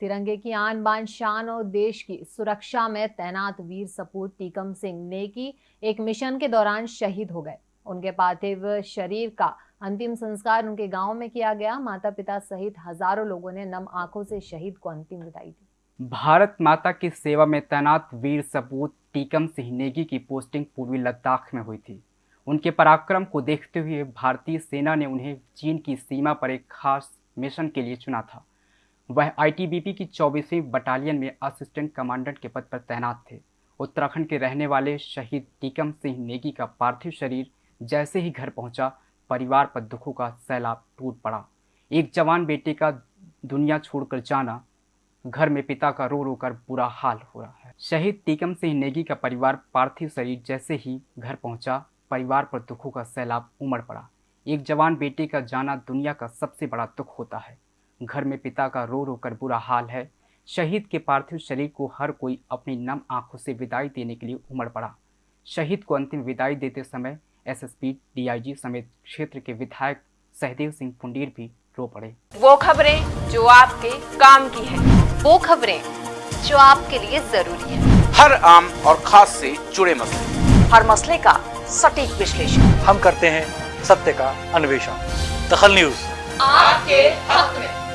तिरंगे की आन बान शान और देश की सुरक्षा में तैनात वीर सपूत टीकम सिंह नेकी एक मिशन के दौरान शहीद हो गए। उनके पार्थिव शरीर का अंतिम संस्कार उनके गाँव में किया गया। माता पिता सहित हज़ारों लोगों ने नम आँखों से शहीद को अंतिम विदाई दी। भारत माता की सेवा में तैनात वीर सपूत टीकम सिंह नेगी की पोस्टिंग पूर्वी लद्दाख में हुई थी। उनके पराक्रम को देखते हुए भारतीय सेना ने उन्हें चीन की सीमा पर एक खास मिशन के लिए चुना था। वह आईटीबीपी की चौबीसवीं बटालियन में असिस्टेंट कमांडेंट के पद पर तैनात थे। उत्तराखंड के रहने वाले शहीद टीकम सिंह नेगी का पार्थिव शरीर जैसे ही घर पहुँचा, परिवार पर दुखों का सैलाब टूट पड़ा। एक जवान बेटे का दुनिया छोड़कर जाना, घर में पिता का रो रो कर बुरा हाल हो रहा है। शहीद टीकम सिंह नेगी का परिवार पार्थिव शरीर जैसे ही घर पहुँचा, परिवार पर दुखों का सैलाब उमड़ पड़ा। एक जवान बेटे का जाना दुनिया का सबसे बड़ा दुख होता है। घर में पिता का रो रो कर बुरा हाल है। शहीद के पार्थिव शरीर को हर कोई अपनी नम आँखों से विदाई देने के लिए उमड़ पड़ा। शहीद को अंतिम विदाई देते समय एसएसपी डीआईजी समेत क्षेत्र के विधायक सहदेव सिंह पुंडीर भी रो पड़े। वो खबरें जो आपके काम की है। वो खबरें जो आपके लिए ज़रूरी है। हर आम और खास से जुड़े मसले। हर मसले का सटीक विश्लेषण। हम करते हैं सत्य का अन्वेषण। दखल न्यूज़। आपके हक में।